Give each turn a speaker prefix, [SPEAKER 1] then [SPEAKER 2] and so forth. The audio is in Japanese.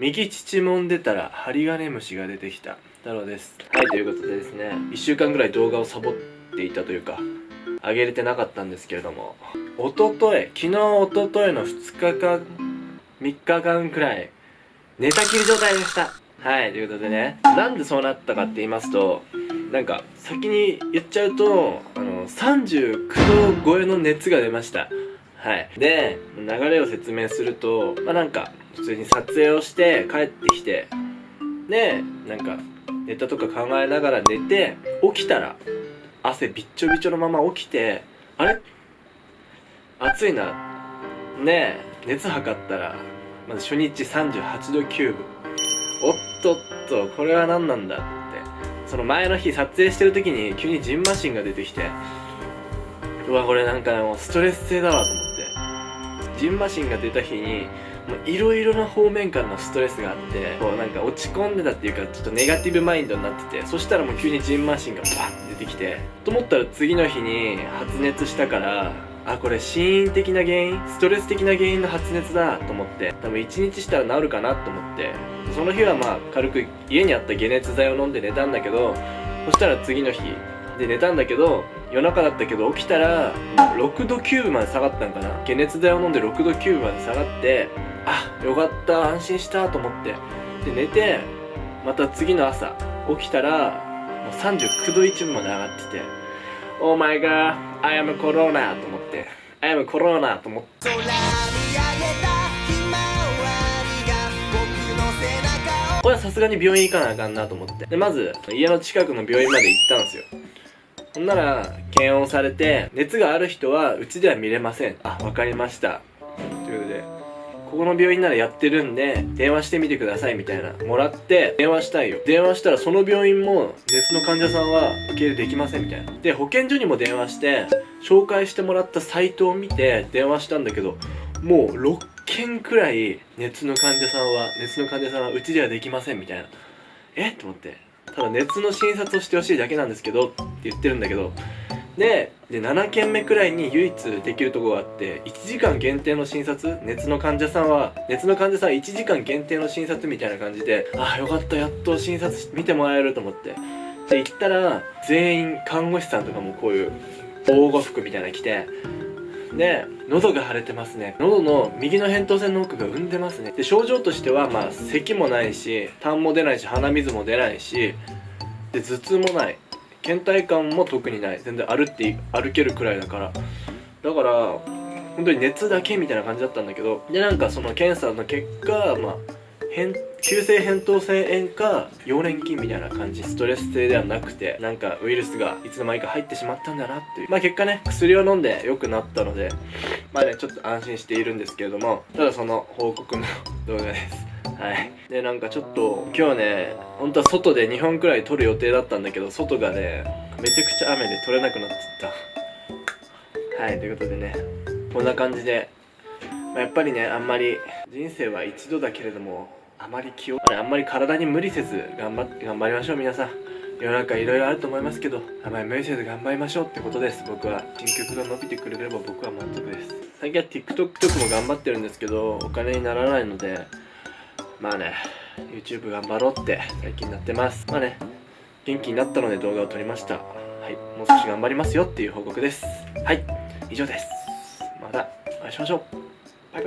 [SPEAKER 1] 右乳もんでたら針金虫が出てきた。太郎です。はいということでですね1週間ぐらい動画をサボっていたというか上げれてなかったんですけれどもおととい昨日おとといの2日間3日間くらい寝たきり状態でした。はいということでねなんでそうなったかって言いますとなんか先に言っちゃうとあの39度超えの熱が出ました。はい。で流れを説明するとまあなんか普通に撮影をして帰ってきてでなんかネタとか考えながら寝て起きたら汗びっちょびちょのまま起きてあれ？暑いな。ねえ熱測ったらまず初日38度9分おっとっとこれは何なんだって。その前の日撮影してる時に急にジンマシンが出てきてうわこれなんかもうストレス性だわと思って。ジンマシンが出た日にいろいろな方面からのストレスがあってこうなんか落ち込んでたっていうかちょっとネガティブマインドになっててそしたらもう急にジンマシンがバッて出てきてと思ったら次の日に発熱したからあこれ心因的な原因ストレス的な原因の発熱だと思って多分1日したら治るかなと思ってその日はまあ軽く家にあった解熱剤を飲んで寝たんだけどそしたら次の日で寝たんだけど夜中だったけど起きたら6度9分まで下がったんかな。解熱剤を飲んで6度9分まで下がってあよかった安心したと思って。で寝てまた次の朝起きたらもう39度1分まで上がってて Oh my god I am corona と思って。I am corona と思って。これはさすがに病院行かなあかんなと思って。でまず家の近くの病院まで行ったんですよ。ほんなら検温されて熱がある人はうちでは見れません。あわかりました。ということでここの病院ならやってるんで電話してみてくださいみたいな。もらって電話したいよ。電話したらその病院も熱の患者さんは受け入れできませんみたいな。で保健所にも電話して紹介してもらったサイトを見て電話したんだけどもう6件くらい熱の患者さんは熱の患者さんはうちではできませんみたいな。え？っと思って。ただ熱の診察をしてほしいだけなんですけどって言ってるんだけど。でで7件目くらいに唯一できるとこがあって1時間限定の診察？熱の患者さんは熱の患者さんは1時間限定の診察みたいな感じでああよかったやっと診察見てもらえると思って。で行ったら全員看護師さんとかもこういう防護服みたいなの着てで喉が腫れてますね。喉の右の扁桃腺の奥が産んでますね。で症状としてはまあ咳もないし痰も出ないし鼻水も出ないしで頭痛もない。倦怠感も特にない。全然歩って歩けるくらいだから。だから本当に熱だけみたいな感じだったんだけどでなんかその検査の結果まあ急性扁桃腺炎か溶連菌みたいな感じストレス性ではなくてなんかウイルスがいつの間にか入ってしまったんだなっていう。まあ結果ね薬を飲んで良くなったのでまあねちょっと安心しているんですけれどもただその報告の動画です。はい。でなんかちょっと今日ね本当は外で2本くらい撮る予定だったんだけど外がねめちゃくちゃ雨で撮れなくなっちゃった。はいということでねこんな感じで、まあ、やっぱりねあんまり人生は一度だけれどもあまり気をあんまり体に無理せず頑張っ頑張りましょう皆さん。世の中いろいろあると思いますけどあまり無理せず頑張りましょうってことです。僕は新曲が伸びてくれれば僕は満足です。最近は TikTok とかも頑張ってるんですけどお金にならないのでまあね YouTube 頑張ろうって最近になってます。まあね元気になったので動画を撮りました。はいもう少し頑張りますよっていう報告です。はい以上です。またお会いしましょう。バイ